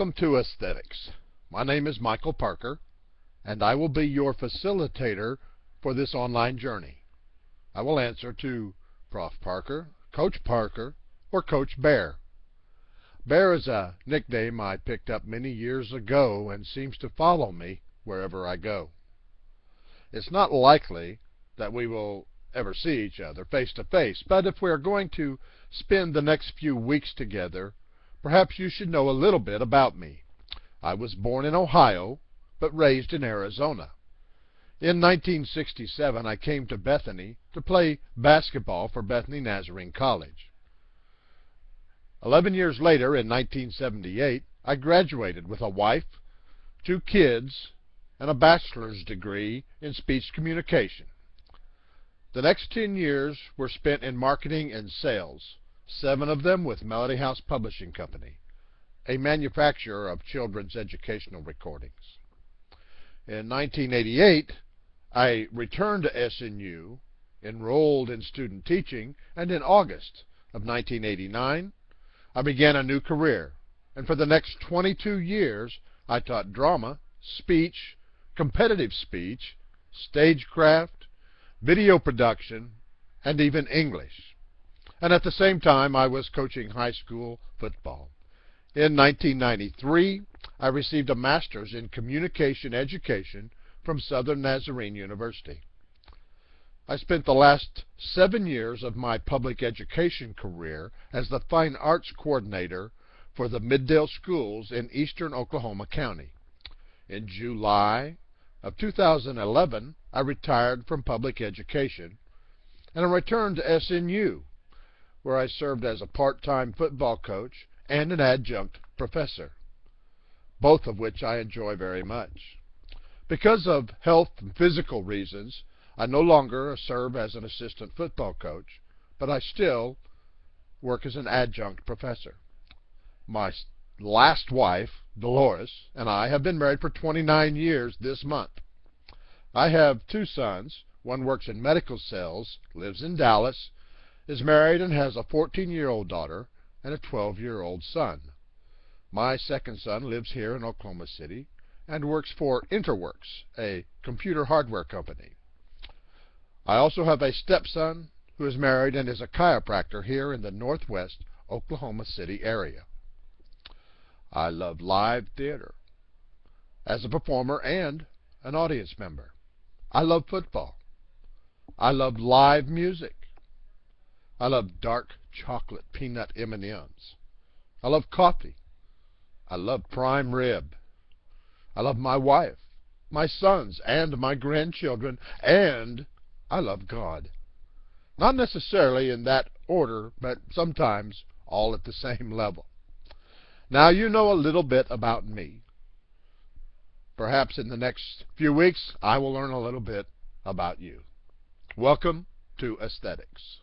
Welcome to Aesthetics. My name is Michael Parker, and I will be your facilitator for this online journey. I will answer to Prof. Parker, Coach Parker, or Coach Bear. Bear is a nickname I picked up many years ago and seems to follow me wherever I go. It's not likely that we will ever see each other face to face, but if we are going to spend the next few weeks together, Perhaps you should know a little bit about me. I was born in Ohio, but raised in Arizona. In 1967, I came to Bethany to play basketball for Bethany Nazarene College. Eleven years later, in 1978, I graduated with a wife, two kids, and a bachelor's degree in speech communication. The next 10 years were spent in marketing and sales seven of them with Melody House Publishing Company, a manufacturer of children's educational recordings. In 1988, I returned to SNU, enrolled in student teaching, and in August of 1989, I began a new career. And for the next 22 years, I taught drama, speech, competitive speech, stagecraft, video production, and even English and at the same time I was coaching high school football. In 1993, I received a master's in communication education from Southern Nazarene University. I spent the last seven years of my public education career as the Fine Arts Coordinator for the Mid-Del Schools in eastern Oklahoma County. In July of 2011, I retired from public education and I returned to SNU where I served as a part-time football coach and an adjunct professor, both of which I enjoy very much. Because of health and physical reasons, I no longer serve as an assistant football coach, but I still work as an adjunct professor. My last wife, Dolores, and I have been married for 29 years this month. I have two sons. One works in medical sales, lives in Dallas, is married and has a 14-year-old daughter and a 12-year-old son. My second son lives here in Oklahoma City and works for Interworks, a computer hardware company. I also have a stepson who is married and is a chiropractor here in the northwest Oklahoma City area. I love live theater as a performer and an audience member. I love football. I love live music. I love dark chocolate peanut M&Ms. I love coffee. I love prime rib. I love my wife, my sons, and my grandchildren, and I love God. Not necessarily in that order, but sometimes all at the same level. Now you know a little bit about me. Perhaps in the next few weeks I will learn a little bit about you. Welcome to Aesthetics.